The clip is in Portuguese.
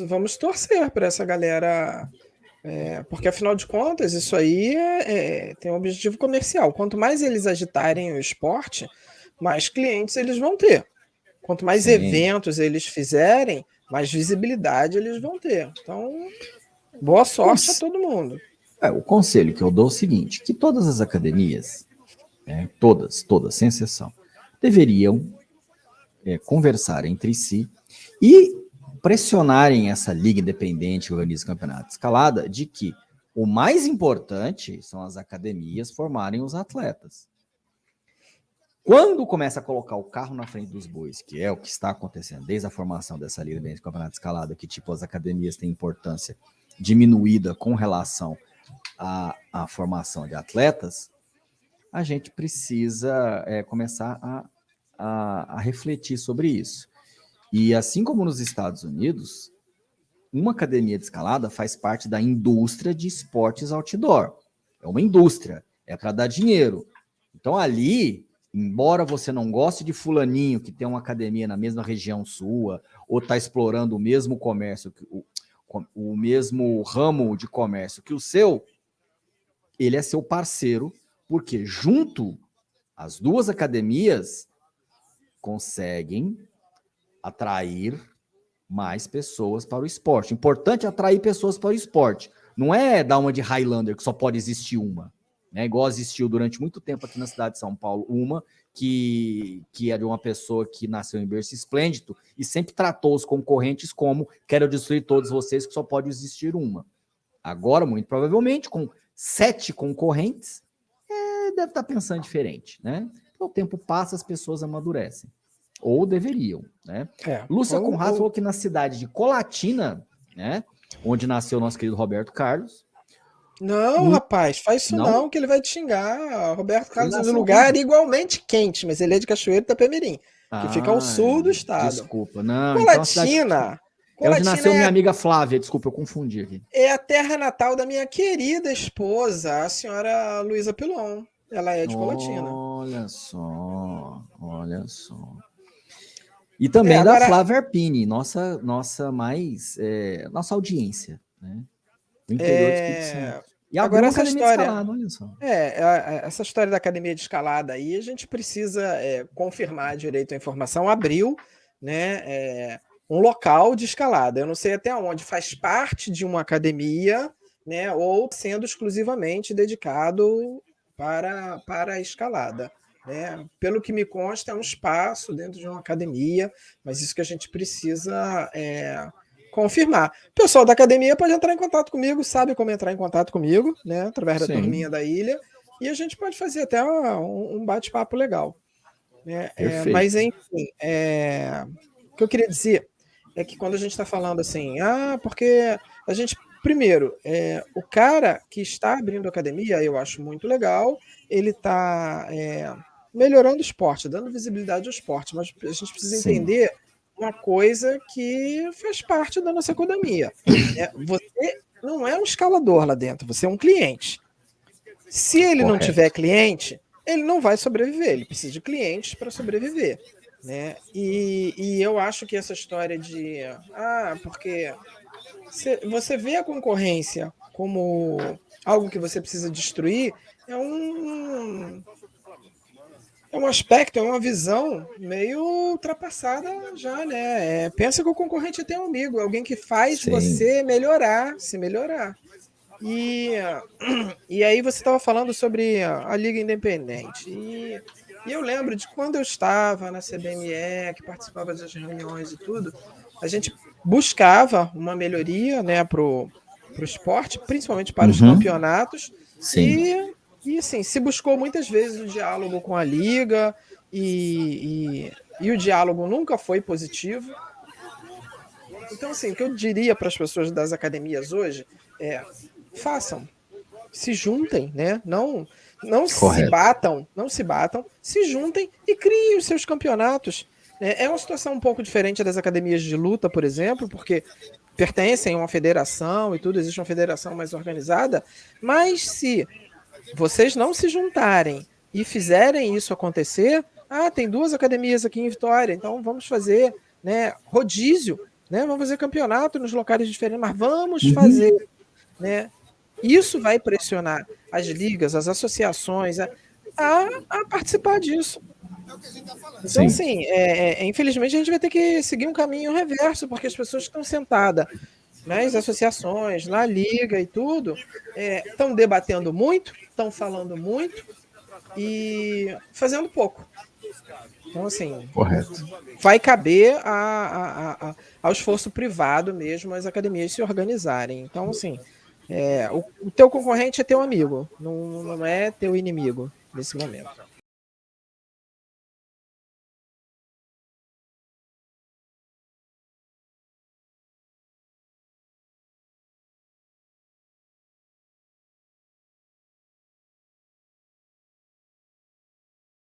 vamos torcer para essa galera, é, porque afinal de contas, isso aí é, é, tem um objetivo comercial. Quanto mais eles agitarem o esporte, mais clientes eles vão ter. Quanto mais Sim. eventos eles fizerem, mais visibilidade eles vão ter. Então, boa sorte a todo mundo. É, o conselho que eu dou é o seguinte, que todas as academias, né, todas, todas, sem exceção, deveriam é, conversar entre si e pressionarem essa liga independente que organiza o campeonato escalada de que o mais importante são as academias formarem os atletas. Quando começa a colocar o carro na frente dos bois, que é o que está acontecendo desde a formação dessa liga independente do campeonato escalada, que tipo as academias têm importância diminuída com relação à, à formação de atletas, a gente precisa é, começar a, a, a refletir sobre isso. E assim como nos Estados Unidos, uma academia de escalada faz parte da indústria de esportes outdoor. É uma indústria, é para dar dinheiro. Então ali, embora você não goste de fulaninho que tem uma academia na mesma região sua, ou está explorando o mesmo comércio, o, o mesmo ramo de comércio que o seu, ele é seu parceiro, porque junto as duas academias conseguem atrair mais pessoas para o esporte. Importante atrair pessoas para o esporte. Não é dar uma de Highlander, que só pode existir uma. Né? Igual existiu durante muito tempo aqui na cidade de São Paulo, uma que, que de uma pessoa que nasceu em berço esplêndido e sempre tratou os concorrentes como quero destruir todos vocês, que só pode existir uma. Agora, muito provavelmente, com sete concorrentes, é, deve estar pensando diferente. Né? O tempo passa, as pessoas amadurecem. Ou deveriam, né? É, Lúcia ou, Conrado ou... falou que na cidade de Colatina, né? Onde nasceu nosso querido Roberto Carlos. Não, rapaz, faz isso não? não, que ele vai te xingar. Roberto Carlos é lugar igualmente quente, mas ele é de Cachoeiro da Pemerim, ah, que fica ao sul do estado. Desculpa, não. Colatina. Então. É onde nasceu é... minha amiga Flávia, desculpa, eu confundi aqui. É a terra natal da minha querida esposa, a senhora Luísa Pilon. Ela é de Colatina. Olha só, olha só. E também é, agora... da Flávia Arpini, nossa, nossa mais é, nossa audiência, né? Do interior é... do Espírito Santo. E agora essa história, escalada, olha só. É, essa história da academia de escalada aí, a gente precisa é, confirmar direito a informação. Abriu, né, é, um local de escalada. Eu não sei até onde faz parte de uma academia, né, ou sendo exclusivamente dedicado para para a escalada. Né? Pelo que me consta, é um espaço dentro de uma academia, mas isso que a gente precisa é, confirmar. O pessoal da academia pode entrar em contato comigo, sabe como entrar em contato comigo, né? através da Sim. turminha da ilha, e a gente pode fazer até um, um bate-papo legal. Né? É, mas, enfim, é, o que eu queria dizer é que quando a gente está falando assim, ah, porque a gente primeiro, é, o cara que está abrindo academia, eu acho muito legal, ele está é, melhorando o esporte, dando visibilidade ao esporte, mas a gente precisa Sim. entender uma coisa que faz parte da nossa economia. É, você não é um escalador lá dentro, você é um cliente. Se ele Correto. não tiver cliente, ele não vai sobreviver, ele precisa de clientes para sobreviver. Né? E, e eu acho que essa história de ah, porque você vê a concorrência como algo que você precisa destruir, é um, é um aspecto, é uma visão meio ultrapassada já, né? É, pensa que o concorrente é teu amigo, é alguém que faz Sim. você melhorar, se melhorar. E, e aí você estava falando sobre a Liga Independente. E, e, eu lembro de quando eu estava na CBME, que participava das reuniões e tudo, a gente buscava uma melhoria né, para o esporte, principalmente para uhum. os campeonatos. Sim. E e assim, se buscou muitas vezes o diálogo com a Liga e, e, e o diálogo nunca foi positivo. Então, assim, o que eu diria para as pessoas das academias hoje é façam, se juntem, né? Não, não se batam, não se batam, se juntem e criem os seus campeonatos. É, é uma situação um pouco diferente das academias de luta, por exemplo, porque pertencem a uma federação e tudo, existe uma federação mais organizada, mas se vocês não se juntarem e fizerem isso acontecer, ah, tem duas academias aqui em Vitória, então vamos fazer né, rodízio né? Vamos fazer campeonato nos locais diferentes, mas vamos uhum. fazer, né? Isso vai pressionar as ligas, as associações a, a, a participar disso. Então, Sim. assim, é, é, infelizmente a gente vai ter que seguir um caminho reverso, porque as pessoas estão sentadas nas associações, na liga e tudo, estão é, debatendo muito, estão falando muito e fazendo pouco. Então, assim, Correto. vai caber a, a, a, ao esforço privado mesmo as academias se organizarem. Então, assim, é, o, o teu concorrente é teu amigo, não, não é teu inimigo nesse momento.